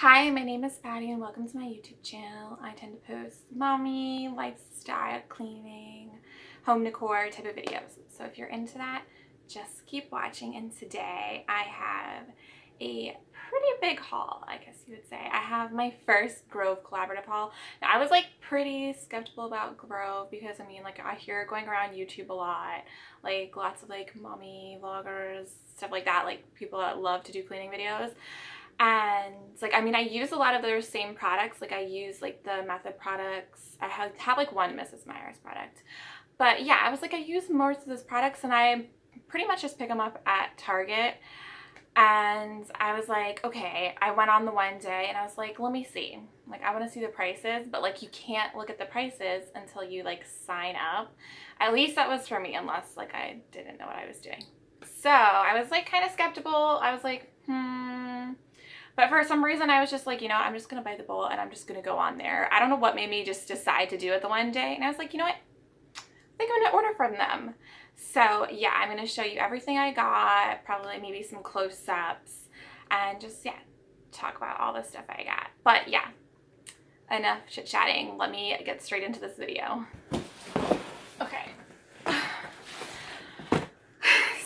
Hi, my name is Patty and welcome to my YouTube channel. I tend to post mommy, lifestyle, cleaning, home decor type of videos. So if you're into that, just keep watching. And today I have a pretty big haul, I guess you would say. I have my first Grove collaborative haul. Now I was like pretty skeptical about Grove because I mean like I hear going around YouTube a lot, like lots of like mommy vloggers, stuff like that, like people that love to do cleaning videos and like I mean I use a lot of those same products. Like I use like the method products. I have, have like one Mrs. Meyer's product. But yeah I was like I use most of those products and I pretty much just pick them up at Target. And I was like okay I went on the one day and I was like let me see. Like I want to see the prices but like you can't look at the prices until you like sign up. At least that was for me unless like I didn't know what I was doing. So I was like kind of skeptical. I was like hmm but for some reason, I was just like, you know, I'm just going to buy the bowl and I'm just going to go on there. I don't know what made me just decide to do it the one day. And I was like, you know what? I think I'm going to order from them. So yeah, I'm going to show you everything I got, probably maybe some close-ups, and just, yeah, talk about all the stuff I got. But yeah, enough chit-chatting. Let me get straight into this video.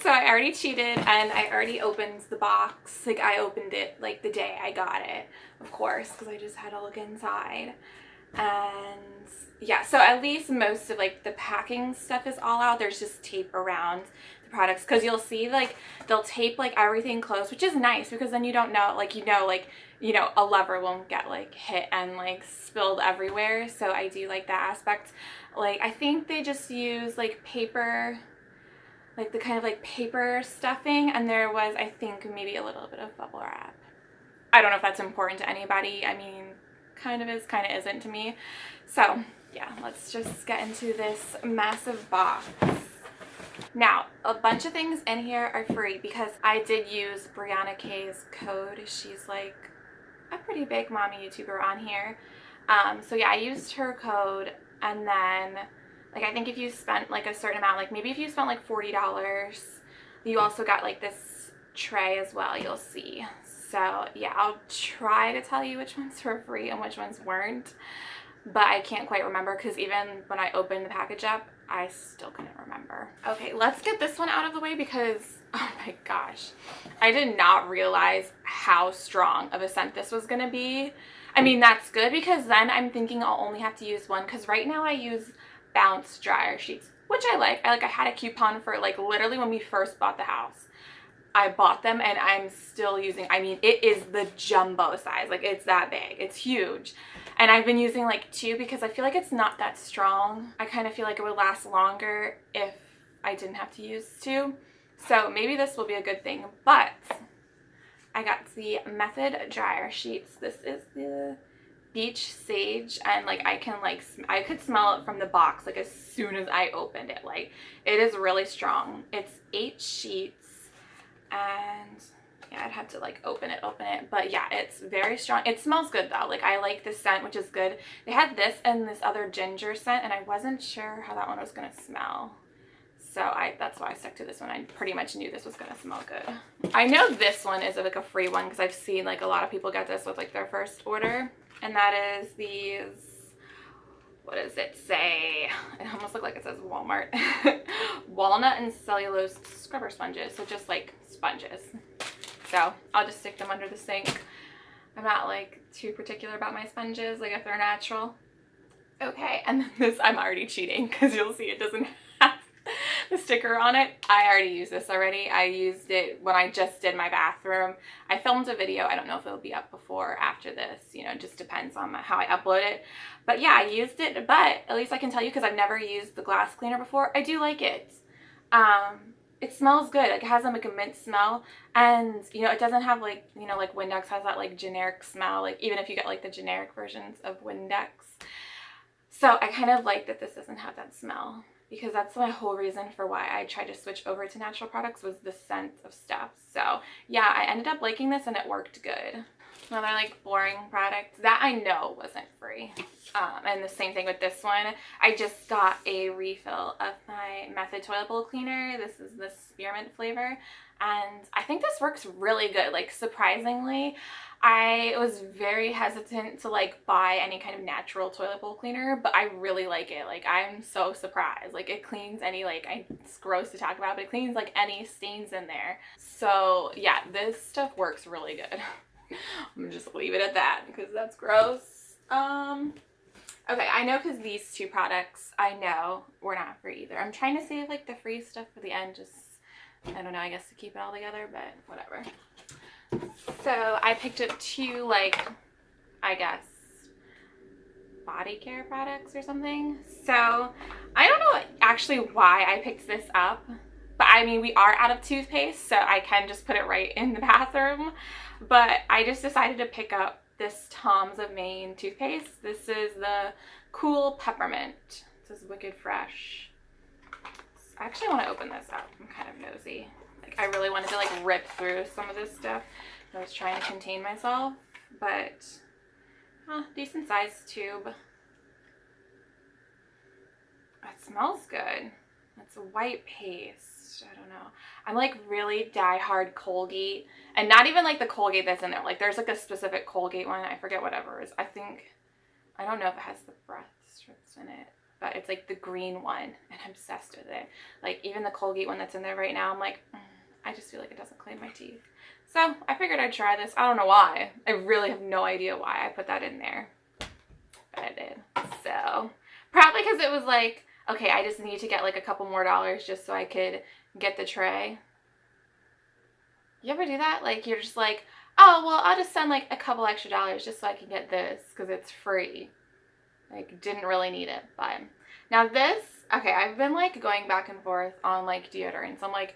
So I already cheated and I already opened the box. Like I opened it like the day I got it, of course, because I just had to look inside. And yeah, so at least most of like the packing stuff is all out. There's just tape around the products because you'll see like they'll tape like everything close, which is nice because then you don't know, like you know, like, you know, a lever won't get like hit and like spilled everywhere. So I do like that aspect. Like I think they just use like paper like the kind of like paper stuffing and there was I think maybe a little bit of bubble wrap. I don't know if that's important to anybody. I mean kind of is kind of isn't to me. So yeah let's just get into this massive box. Now, a bunch of things in here are free because I did use Brianna K's code. She's like a pretty big mommy YouTuber on here. Um, so yeah, I used her code and then like I think if you spent like a certain amount, like maybe if you spent like $40, you also got like this tray as well, you'll see. So yeah, I'll try to tell you which ones were free and which ones weren't. But I can't quite remember because even when I opened the package up, I still couldn't remember. Okay, let's get this one out of the way because, oh my gosh, I did not realize how strong of a scent this was going to be. I mean, that's good because then I'm thinking I'll only have to use one because right now I use bounce dryer sheets, which I like. I like I had a coupon for like literally when we first bought the house. I bought them and I'm still using, I mean, it is the jumbo size. Like it's that big. It's huge. And I've been using like two because I feel like it's not that strong. I kind of feel like it would last longer if I didn't have to use two. So maybe this will be a good thing. But I got the Method dryer sheets. This is the beach sage and like I can like I could smell it from the box like as soon as I opened it. Like it is really strong. It's eight sheets and yeah I'd have to like open it open it. But yeah it's very strong. It smells good though. Like I like the scent which is good. They had this and this other ginger scent and I wasn't sure how that one was gonna smell. So I that's why I stuck to this one. I pretty much knew this was going to smell good. I know this one is like a free one because I've seen like a lot of people get this with like their first order and that is these what does it say? It almost looks like it says walmart. Walnut and cellulose scrubber sponges. So just like sponges. So i'll just stick them under the sink. I'm not like too particular about my sponges like if they're natural. Okay and then this i'm already cheating because you'll see it doesn't sticker on it. I already used this already. I used it when I just did my bathroom. I filmed a video. I don't know if it'll be up before or after this. You know, just depends on how I upload it. But yeah, I used it. But at least I can tell you because I've never used the glass cleaner before. I do like it. Um, it smells good. Like, it has like a mint smell. And, you know, it doesn't have like, you know, like Windex has that like generic smell. Like, even if you get like the generic versions of Windex. So I kind of like that this doesn't have that smell because that's my whole reason for why I tried to switch over to natural products was the scent of stuff. So yeah, I ended up liking this and it worked good. Another like boring product that I know wasn't free. Um, and the same thing with this one. I just got a refill of my Method Toilet Bowl Cleaner. This is the spearmint flavor. and I think this works really good. Like surprisingly, I was very hesitant to like buy any kind of natural toilet bowl cleaner, but I really like it. Like I'm so surprised. Like it cleans any like I, it's gross to talk about, but it cleans like any stains in there. So yeah, this stuff works really good. I'm gonna just leave it at that because that's gross. Um, okay, I know because these two products I know were not free either. I'm trying to save like the free stuff for the end, just I don't know, I guess to keep it all together, but whatever. So I picked up two, like, I guess, body care products or something. So I don't know actually why I picked this up, but I mean, we are out of toothpaste, so I can just put it right in the bathroom. But I just decided to pick up this Tom's of Maine toothpaste. This is the Cool Peppermint. This is Wicked Fresh. I actually want to open this up. I'm kind of nosy. Like, I really wanted to, like, rip through some of this stuff. I was trying to contain myself, but oh, decent sized tube. It smells good. It's a white paste. I don't know. I'm like really die-hard Colgate and not even like the Colgate that's in there. Like there's like a specific Colgate one. I forget whatever is. I think, I don't know if it has the breath strips in it, but it's like the green one and I'm obsessed with it. Like even the Colgate one that's in there right now, I'm like, mm, I just feel like it doesn't clean my teeth. So I figured I'd try this. I don't know why. I really have no idea why I put that in there. But I did. So probably because it was like, okay, I just need to get like a couple more dollars just so I could get the tray. You ever do that? Like you're just like, oh, well, I'll just send like a couple extra dollars just so I can get this because it's free. Like didn't really need it. But now this, okay, I've been like going back and forth on like deodorants. I'm like,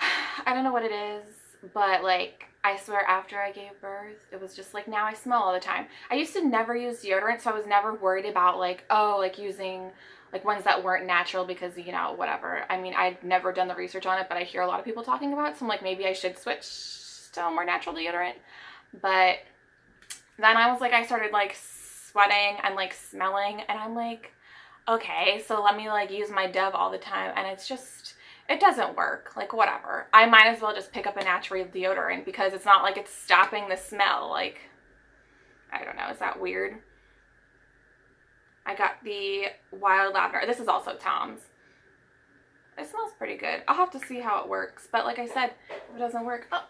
I don't know what it is but like I swear after I gave birth, it was just like now I smell all the time. I used to never use deodorant, so I was never worried about like, oh, like using like ones that weren't natural because, you know, whatever. I mean, I'd never done the research on it, but I hear a lot of people talking about it, so I'm like, maybe I should switch to a more natural deodorant. But then I was like, I started like sweating and like smelling, and I'm like, okay, so let me like use my Dove all the time, and it's just it doesn't work. Like, whatever. I might as well just pick up a natural deodorant because it's not like it's stopping the smell. Like, I don't know. Is that weird? I got the Wild Lavender. This is also Tom's. It smells pretty good. I'll have to see how it works. But like I said, if it doesn't work... Oh.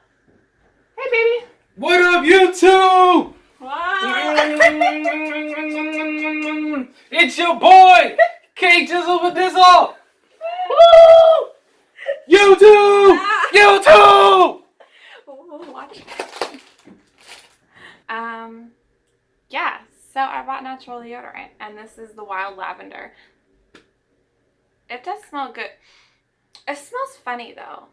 Hey, baby. What up, YouTube? it's your boy, K Jizzle with this all. Woo! YouTube! YouTube! Watch. Um, yeah, so I bought natural deodorant, and this is the Wild Lavender. It does smell good. It smells funny, though.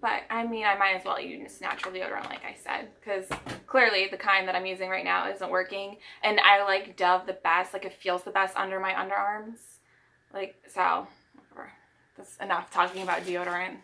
But, I mean, I might as well use natural deodorant, like I said, because clearly the kind that I'm using right now isn't working. And I like Dove the best. Like, it feels the best under my underarms. Like, so, that's enough talking about deodorant.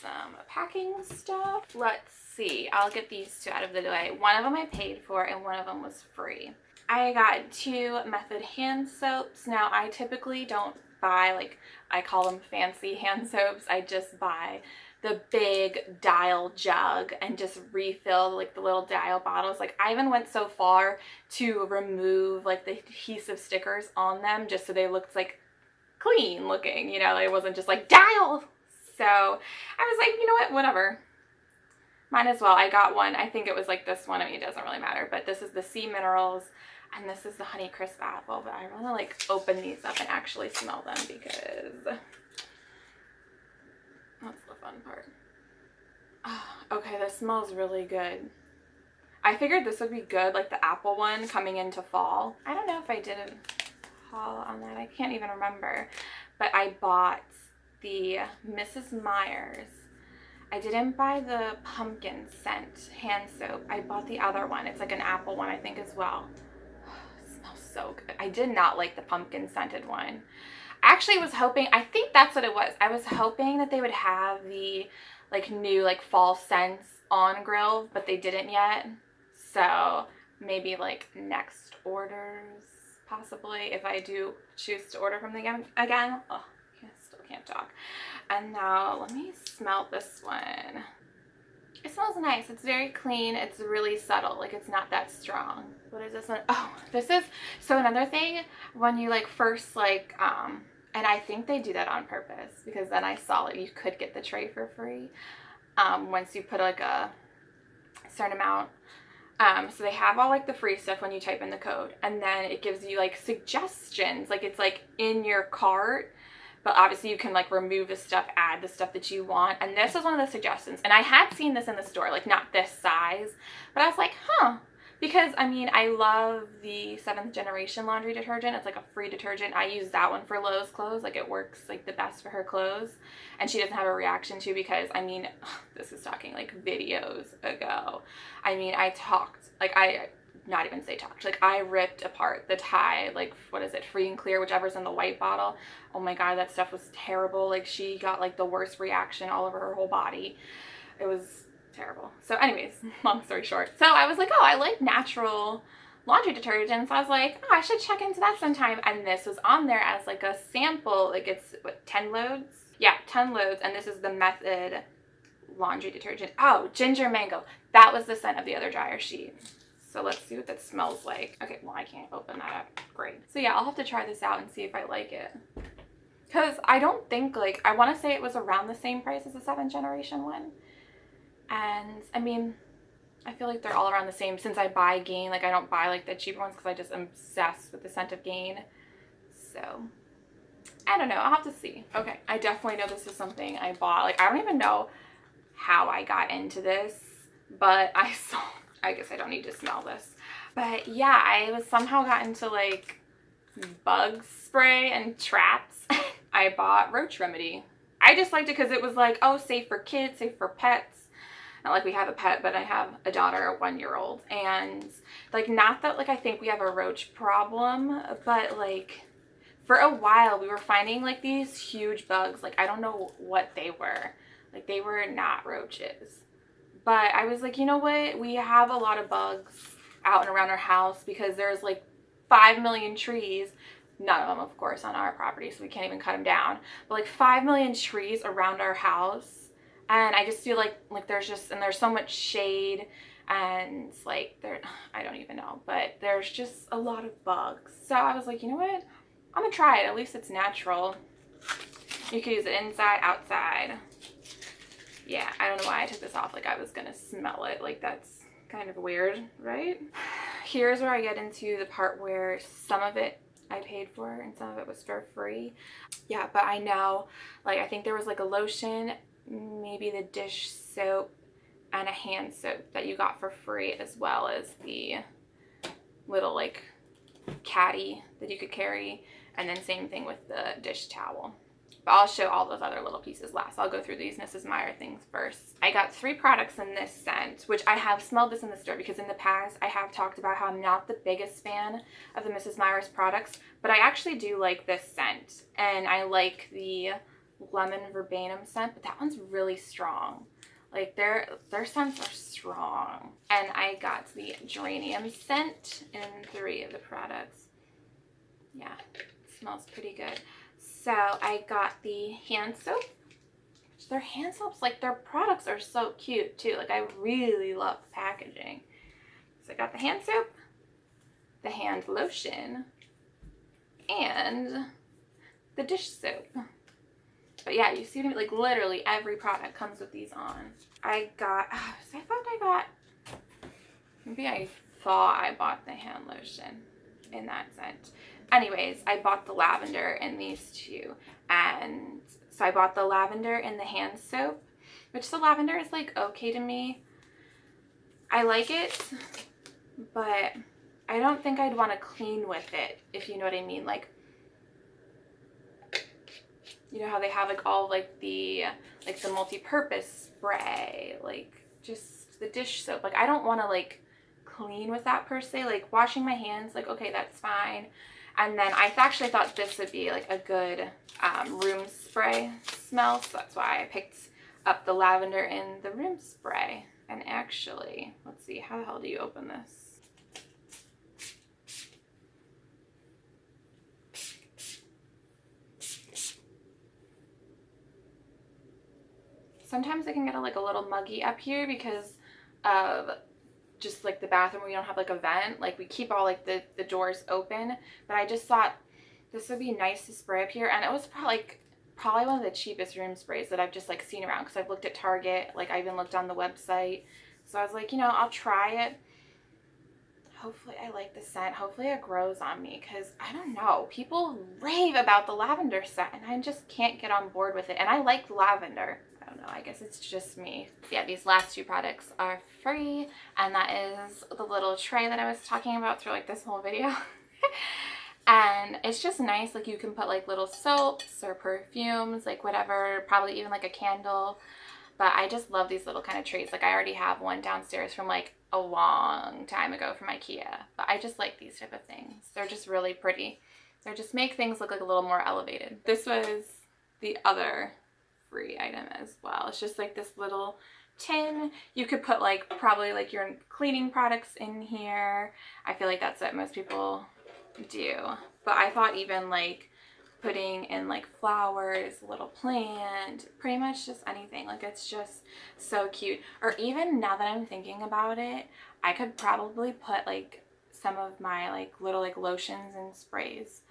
Some packing stuff. Let's see. I'll get these two out of the way. One of them I paid for and one of them was free. I got two Method hand soaps. Now, I typically don't buy, like, I call them fancy hand soaps. I just buy the big dial jug and just refill like the little dial bottles like I even went so far to remove like the adhesive stickers on them just so they looked like clean looking, you know, it wasn't just like dial. So I was like, you know what, whatever. Might as well. I got one. I think it was like this one. I mean, it doesn't really matter, but this is the Sea Minerals and this is the Honey Crisp Apple, but I want to like open these up and actually smell them because that's the fun part. Oh, okay, this smells really good. I figured this would be good, like the apple one coming into fall. I don't know if I did a on that. I can't even remember. But I bought the Mrs. Meyer's. I didn't buy the pumpkin scent hand soap. I bought the other one. It's like an apple one, I think, as well. it smells so good. I did not like the pumpkin scented one. I actually was hoping, I think that's what it was. I was hoping that they would have the like new like fall scents on Grove, but they didn't yet. So maybe like next orders possibly if I do choose to order from them again. again. Oh, I still can't can't talk. And now let me smell this one. It smells nice. It's very clean. It's really subtle. Like it's not that strong. What is this one? Oh, this is, so another thing, when you like first like, um, and I think they do that on purpose because then I saw it. You could get the tray for free um, once you put like a certain amount. Um, so they have all like the free stuff when you type in the code and then it gives you like suggestions. Like it's like in your cart but obviously you can like remove the stuff, add the stuff that you want. And this was one of the suggestions. And I had seen this in the store, like not this size, but I was like, huh. Because I mean, I love the seventh generation laundry detergent. It's like a free detergent. I use that one for Lowe's clothes. Like it works like the best for her clothes. And she doesn't have a reaction to because I mean, this is talking like videos ago. I mean, I talked, like I not even say talked. Like I ripped apart the Tide, like what is it, free and clear, whichever's in the white bottle. Oh my god, that stuff was terrible. Like she got like the worst reaction all over her whole body. It was terrible. So anyways, long story short. So I was like, oh, I like natural laundry detergent. So I was like, oh, I should check into that sometime. And this was on there as like a sample. Like it's what 10 loads? Yeah, 10 loads. And this is the method laundry detergent. Oh, ginger mango. That was the scent of the other dryer sheet. So let's see what that smells like. Okay, well, I can't open that up. Great. So yeah, I'll have to try this out and see if I like it. Because I don't think, like, I want to say it was around the same price as the 7th generation one. And, I mean, I feel like they're all around the same since I buy Gain. Like, I don't buy, like, the cheaper ones because I just am obsessed with the scent of Gain. So, I don't know. I'll have to see. Okay, I definitely know this is something I bought. Like, I don't even know how I got into this, but I saw I guess I don't need to smell this. But yeah, I was somehow got into like bug spray and traps. I bought Roach Remedy. I just liked it because it was like, oh, safe for kids, safe for pets. Not like we have a pet, but I have a daughter, a one-year-old. And like, not that like I think we have a roach problem, but like for a while we were finding like these huge bugs. Like, I don't know what they were. Like, they were not roaches. But I was like, you know what? We have a lot of bugs out and around our house because there's like 5 million trees. None of them, of course, on our property, so we can't even cut them down. But like 5 million trees around our house. And I just feel like like there's just, and there's so much shade and like there, I don't even know, but there's just a lot of bugs. So I was like, you know what? I'm gonna try it. At least it's natural. You can use it inside, outside yeah, I don't know why I took this off like I was gonna smell it. Like that's kind of weird, right? Here's where I get into the part where some of it I paid for and some of it was for free. Yeah, but I know, like I think there was like a lotion, maybe the dish soap, and a hand soap that you got for free as well as the little like caddy that you could carry and then same thing with the dish towel. But I'll show all those other little pieces last. I'll go through these Mrs. Meyer things first. I got three products in this scent, which I have smelled this in the store because in the past I have talked about how I'm not the biggest fan of the Mrs. Meyer's products, but I actually do like this scent. And I like the lemon verbena scent, but that one's really strong. Like their their scents are strong. And I got the geranium scent in three of the products. Yeah, smells pretty good. So I got the hand soap. Their hand soaps, like their products are so cute too. Like I really love packaging. So I got the hand soap, the hand lotion, and the dish soap. But yeah, you see what I mean? Like literally every product comes with these on. I got, so I thought I got, maybe I thought I bought the hand lotion in that scent anyways, I bought the lavender in these two. And so I bought the lavender in the hand soap, which the lavender is like okay to me. I like it, but I don't think I'd want to clean with it, if you know what I mean. Like, you know how they have like all like the, like the multi-purpose spray, like just the dish soap. Like I don't want to like clean with that per se. Like washing my hands, like okay, that's fine. And then I actually thought this would be like a good um, room spray smell. So that's why I picked up the lavender in the room spray. And actually, let's see, how the hell do you open this? Sometimes it can get a, like a little muggy up here because of just like the bathroom we don't have like a vent. Like we keep all like the the doors open. But i just thought this would be nice to spray up here. And it was probably like probably one of the cheapest room sprays that i've just like seen around because i've looked at target. Like i even looked on the website. So i was like you know i'll try it. Hopefully i like the scent. Hopefully it grows on me because i don't know. People rave about the lavender scent and i just can't get on board with it. And i like lavender don't. I guess it's just me. Yeah, these last two products are free. And that is the little tray that I was talking about through like this whole video. and it's just nice. Like you can put like little soaps or perfumes, like whatever, probably even like a candle. But I just love these little kind of trays. Like I already have one downstairs from like a long time ago from Ikea. But I just like these type of things. They're just really pretty. They just make things look like a little more elevated. This was the other free item as well. It's just like this little tin. You could put like probably like your cleaning products in here. I feel like that's what most people do. But I thought even like putting in like flowers, a little plant, pretty much just anything. Like it's just so cute. Or even now that I'm thinking about it, I could probably put like some of my like little like lotions and sprays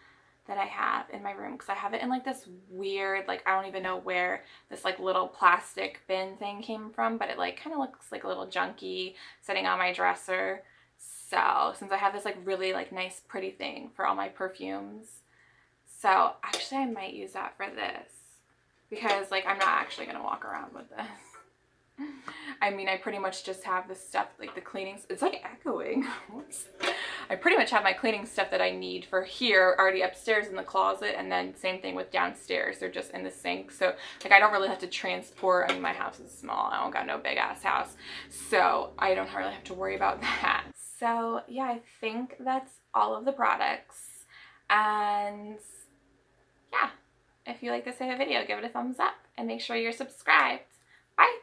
that I have in my room because I have it in like this weird like I don't even know where this like little plastic bin thing came from but it like kind of looks like a little junky sitting on my dresser. So since I have this like really like nice pretty thing for all my perfumes. So actually I might use that for this because like I'm not actually gonna walk around with this I mean, I pretty much just have the stuff, like the cleanings. It's like echoing. I pretty much have my cleaning stuff that I need for here already upstairs in the closet. And then same thing with downstairs. They're just in the sink. So like I don't really have to transport. I mean, my house is small. I don't got no big ass house. So I don't really have to worry about that. So yeah, I think that's all of the products. And yeah, if you like this type of video, give it a thumbs up and make sure you're subscribed. Bye!